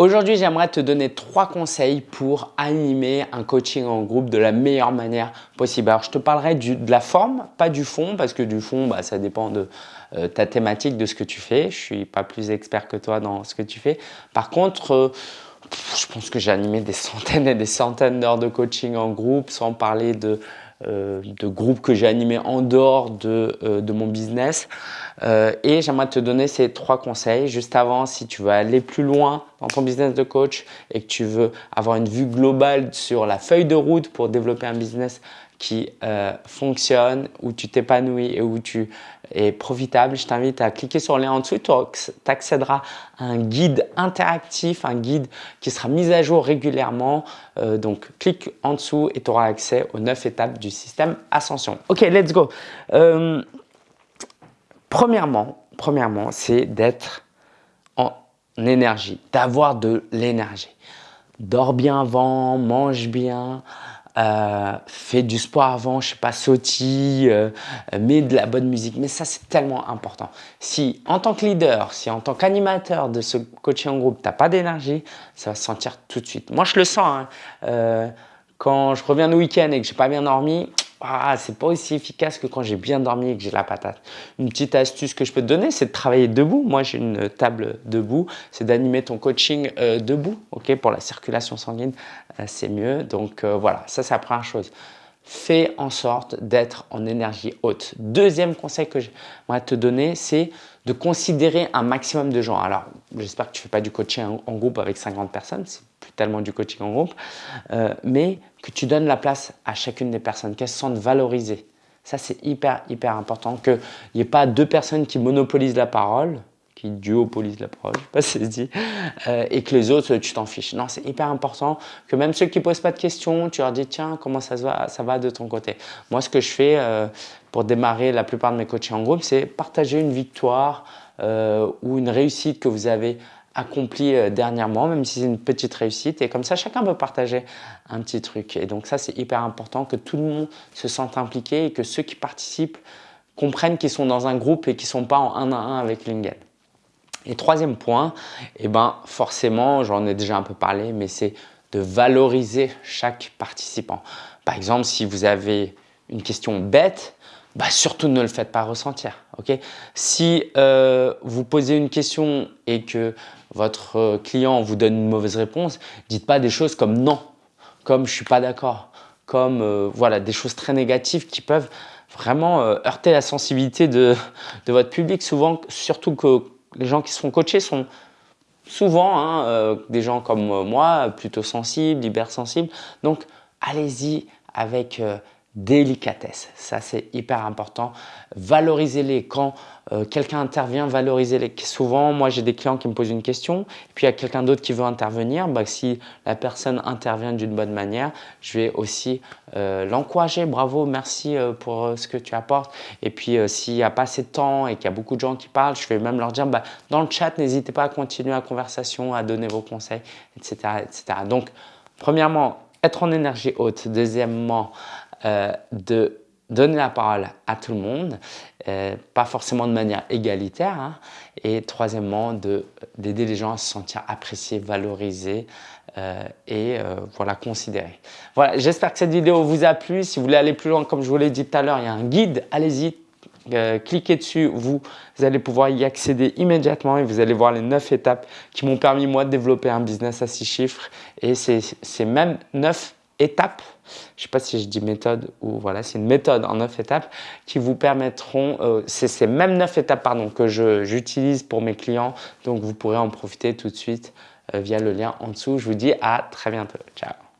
Aujourd'hui, j'aimerais te donner trois conseils pour animer un coaching en groupe de la meilleure manière possible. Alors, je te parlerai de la forme, pas du fond, parce que du fond, bah, ça dépend de euh, ta thématique, de ce que tu fais. Je suis pas plus expert que toi dans ce que tu fais. Par contre, euh, je pense que j'ai animé des centaines et des centaines d'heures de coaching en groupe, sans parler de de groupes que j'ai animés en dehors de, euh, de mon business. Euh, et j'aimerais te donner ces trois conseils. Juste avant, si tu veux aller plus loin dans ton business de coach et que tu veux avoir une vue globale sur la feuille de route pour développer un business qui euh, fonctionne, où tu t'épanouis et où tu es profitable, je t'invite à cliquer sur le lien en dessous. Tu accéderas à un guide interactif, un guide qui sera mis à jour régulièrement. Euh, donc, clique en dessous et tu auras accès aux 9 étapes du système Ascension. Ok, let's go. Euh, premièrement, premièrement c'est d'être en énergie, d'avoir de l'énergie. Dors bien avant, mange bien, euh, fais du sport avant, je sais pas, sautille, euh, mets de la bonne musique. Mais ça, c'est tellement important. Si en tant que leader, si en tant qu'animateur de ce coaching en groupe, tu n'as pas d'énergie, ça va se sentir tout de suite. Moi, je le sens. Hein. Euh, quand je reviens le week-end et que j'ai pas bien dormi, ah, c'est pas aussi efficace que quand j'ai bien dormi et que j'ai la patate. Une petite astuce que je peux te donner, c'est de travailler debout. Moi, j'ai une table debout. C'est d'animer ton coaching euh, debout. Ok, Pour la circulation sanguine, euh, c'est mieux. Donc euh, voilà, ça, c'est la première chose. Fais en sorte d'être en énergie haute. Deuxième conseil que j'aimerais te donner, c'est de considérer un maximum de gens. Alors, j'espère que tu fais pas du coaching en, groupe avec 50 personnes, c'est plus tellement du coaching en groupe, mais que tu donnes la place à chacune des personnes, qu'elles se sentent valorisées. Ça, c'est hyper, hyper important, qu'il n'y ait pas deux personnes qui monopolisent la parole, qui duopolisent la parole, je sais pas si c'est dit, euh, et que les autres, tu t'en fiches. Non, c'est hyper important que même ceux qui ne posent pas de questions, tu leur dis, tiens, comment ça, va, ça va de ton côté? Moi, ce que je fais euh, pour démarrer la plupart de mes coachings en groupe, c'est partager une victoire euh, ou une réussite que vous avez accomplie dernièrement, même si c'est une petite réussite. Et comme ça, chacun peut partager un petit truc. Et donc ça, c'est hyper important que tout le monde se sente impliqué et que ceux qui participent comprennent qu'ils sont dans un groupe et qu'ils ne sont pas en un à un avec Lingen. Et troisième point, eh ben forcément, j'en ai déjà un peu parlé, mais c'est de valoriser chaque participant. Par exemple, si vous avez une question bête, bah surtout ne le faites pas ressentir. ok? Si euh, vous posez une question et que votre client vous donne une mauvaise réponse, dites pas des choses comme non, comme je suis pas d'accord, comme euh, voilà des choses très négatives qui peuvent vraiment euh, heurter la sensibilité de, votre public. Souvent, surtout que les gens qui sont coachés sont souvent hein, euh, des gens comme moi, plutôt sensibles, hypersensibles. Donc, allez-y avec euh, délicatesse. Ça, c'est hyper important. Valorisez-les. Quand euh, quelqu'un intervient, valorisez-les. Souvent, moi, j'ai des clients qui me posent une question, et puis il y a quelqu'un d'autre qui veut intervenir. Bah, si la personne intervient d'une bonne manière, je vais aussi euh, l'encourager. Bravo, merci euh, pour ce que tu apportes. Et puis, s'il n'y a pas assez de temps et qu'il y a beaucoup de gens qui parlent, je vais même leur dire, bah, dans le chat, n'hésitez pas à continuer la conversation, à donner vos conseils, etc. etc. Donc, premièrement, être en énergie haute. Deuxièmement, euh, de donner la parole à tout le monde, euh, pas forcément de manière égalitaire. Hein. et troisièmement, d'aider les gens à se sentir appréciés, valorisés euh, et voilà, considérés. Voilà, j'espère que cette vidéo vous a plu. Si vous voulez aller plus loin, comme je vous l'ai dit tout à l'heure, il y a un guide, allez-y, cliquez dessus, vous, allez pouvoir y accéder immédiatement et vous allez voir les 9 étapes qui m'ont permis moi de développer un business à 6 chiffres et c'est même 9 étapes, je ne sais pas si je dis méthode ou voilà, c'est une méthode en neuf étapes qui vous permettront, euh, c'est ces mêmes neuf étapes pardon, que j'utilise pour mes clients, donc vous pourrez en profiter tout de suite euh, via le lien en dessous. Je vous dis à très bientôt. Ciao